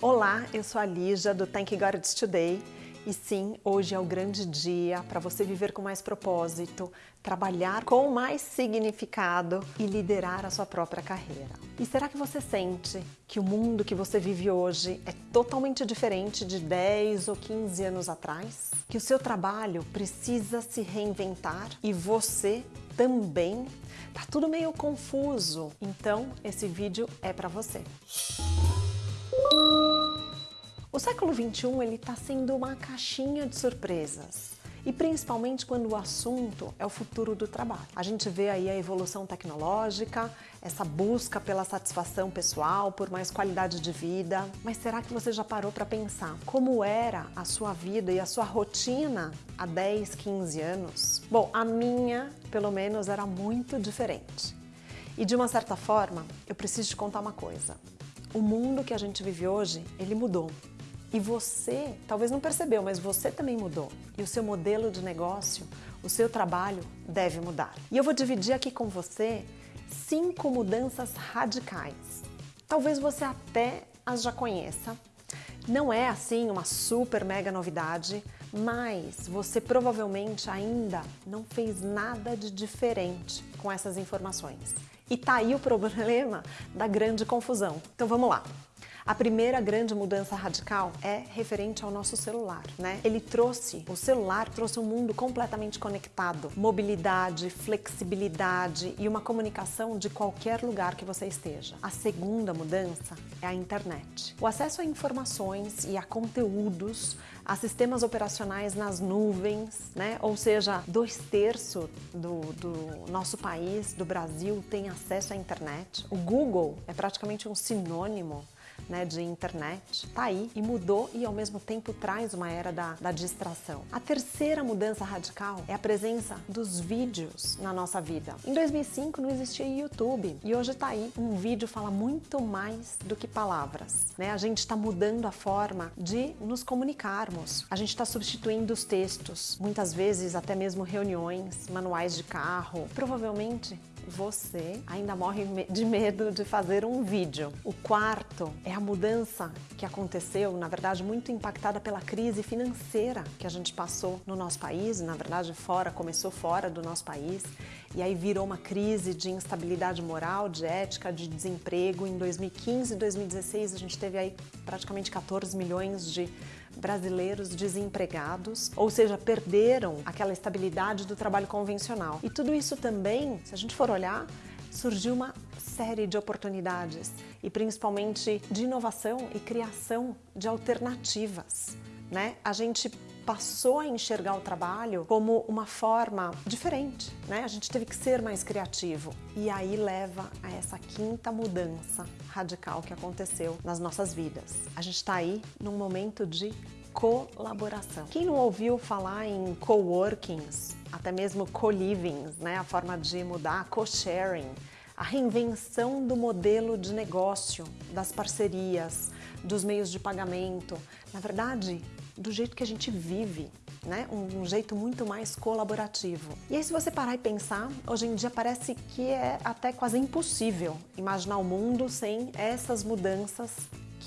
Olá, eu sou a Lígia do Thank God It's Today e sim, hoje é o grande dia para você viver com mais propósito, trabalhar com mais significado e liderar a sua própria carreira. E será que você sente que o mundo que você vive hoje é totalmente diferente de 10 ou 15 anos atrás? Que o seu trabalho precisa se reinventar e você também? Tá tudo meio confuso, então esse vídeo é para você. O século XXI está sendo uma caixinha de surpresas. E principalmente quando o assunto é o futuro do trabalho. A gente vê aí a evolução tecnológica, essa busca pela satisfação pessoal, por mais qualidade de vida. Mas será que você já parou para pensar como era a sua vida e a sua rotina há 10, 15 anos? Bom, a minha, pelo menos, era muito diferente. E de uma certa forma, eu preciso te contar uma coisa. O mundo que a gente vive hoje, ele mudou. E você, talvez não percebeu, mas você também mudou. E o seu modelo de negócio, o seu trabalho deve mudar. E eu vou dividir aqui com você cinco mudanças radicais. Talvez você até as já conheça. Não é assim uma super mega novidade, mas você provavelmente ainda não fez nada de diferente com essas informações. E tá aí o problema da grande confusão. Então vamos lá. A primeira grande mudança radical é referente ao nosso celular, né? Ele trouxe, o celular trouxe um mundo completamente conectado, mobilidade, flexibilidade e uma comunicação de qualquer lugar que você esteja. A segunda mudança é a internet. O acesso a informações e a conteúdos, a sistemas operacionais nas nuvens, né? Ou seja, dois terços do, do nosso país, do Brasil, tem acesso à internet. O Google é praticamente um sinônimo né, de internet, tá aí e mudou e ao mesmo tempo traz uma era da, da distração. A terceira mudança radical é a presença dos vídeos na nossa vida. Em 2005 não existia YouTube e hoje tá aí. Um vídeo fala muito mais do que palavras, né? A gente está mudando a forma de nos comunicarmos. A gente está substituindo os textos, muitas vezes até mesmo reuniões, manuais de carro. Provavelmente você ainda morre de medo de fazer um vídeo. O quarto é a mudança que aconteceu, na verdade, muito impactada pela crise financeira que a gente passou no nosso país, na verdade, fora, começou fora do nosso país, e aí virou uma crise de instabilidade moral, de ética, de desemprego. Em 2015 e 2016, a gente teve aí praticamente 14 milhões de brasileiros desempregados, ou seja, perderam aquela estabilidade do trabalho convencional. E tudo isso também, se a gente for olhar, surgiu uma série de oportunidades e principalmente de inovação e criação de alternativas. Né? A gente passou a enxergar o trabalho como uma forma diferente, né? A gente teve que ser mais criativo. E aí leva a essa quinta mudança radical que aconteceu nas nossas vidas. A gente está aí num momento de colaboração. Quem não ouviu falar em coworkings, até mesmo co-livings, né? A forma de mudar, co-sharing, a reinvenção do modelo de negócio, das parcerias, dos meios de pagamento. Na verdade, do jeito que a gente vive, né? Um, um, jeito muito mais colaborativo. E aí se você parar e pensar, hoje em dia parece que é até quase impossível imaginar o mundo sem essas mudanças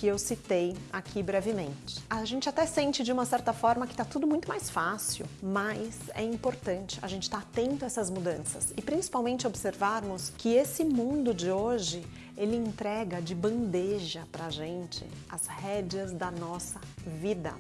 que eu citei aqui brevemente. A gente até sente de uma certa forma que está tudo muito mais fácil, mas é importante a gente estar tá atento a essas mudanças e principalmente observarmos que esse mundo de hoje ele entrega de bandeja para gente as rédeas da nossa vida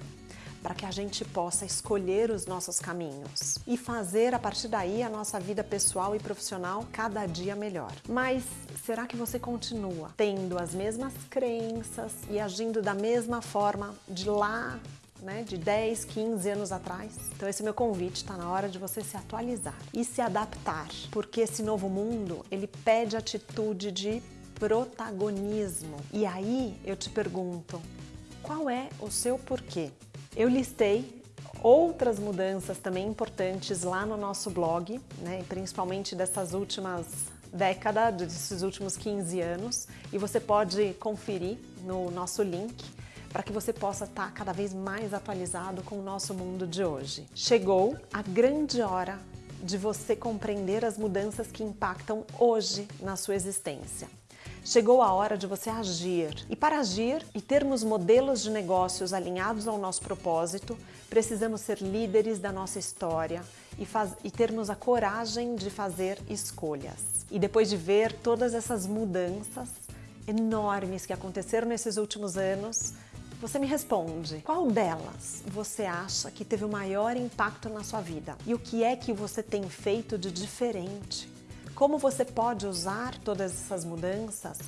para que a gente possa escolher os nossos caminhos e fazer a partir daí a nossa vida pessoal e profissional cada dia melhor. Mas será que você continua tendo as mesmas crenças e agindo da mesma forma de lá né, de 10, 15 anos atrás. Então esse é meu convite, está na hora de você se atualizar e se adaptar, porque esse novo mundo, ele pede atitude de protagonismo. E aí eu te pergunto, qual é o seu porquê? Eu listei outras mudanças também importantes lá no nosso blog, né, principalmente dessas últimas décadas, desses últimos 15 anos, e você pode conferir no nosso link para que você possa estar cada vez mais atualizado com o nosso mundo de hoje. Chegou a grande hora de você compreender as mudanças que impactam hoje na sua existência. Chegou a hora de você agir. E para agir e termos modelos de negócios alinhados ao nosso propósito, precisamos ser líderes da nossa história e, faz, e termos a coragem de fazer escolhas. E depois de ver todas essas mudanças enormes que aconteceram nesses últimos anos, você me responde, qual delas você acha que teve o maior impacto na sua vida? E o que é que você tem feito de diferente? Como você pode usar todas essas mudanças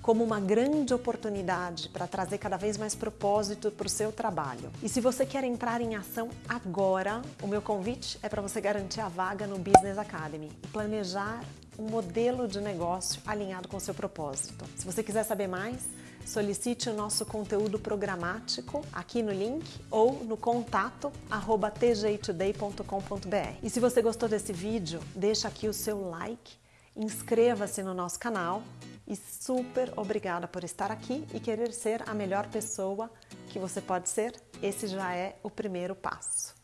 como uma grande oportunidade para trazer cada vez mais propósito para o seu trabalho. E se você quer entrar em ação agora, o meu convite é para você garantir a vaga no Business Academy e planejar um modelo de negócio alinhado com o seu propósito. Se você quiser saber mais, solicite o nosso conteúdo programático aqui no link ou no contato arroba tjtoday.com.br. E se você gostou desse vídeo, deixa aqui o seu like, inscreva-se no nosso canal e super obrigada por estar aqui e querer ser a melhor pessoa que você pode ser. Esse já é o primeiro passo.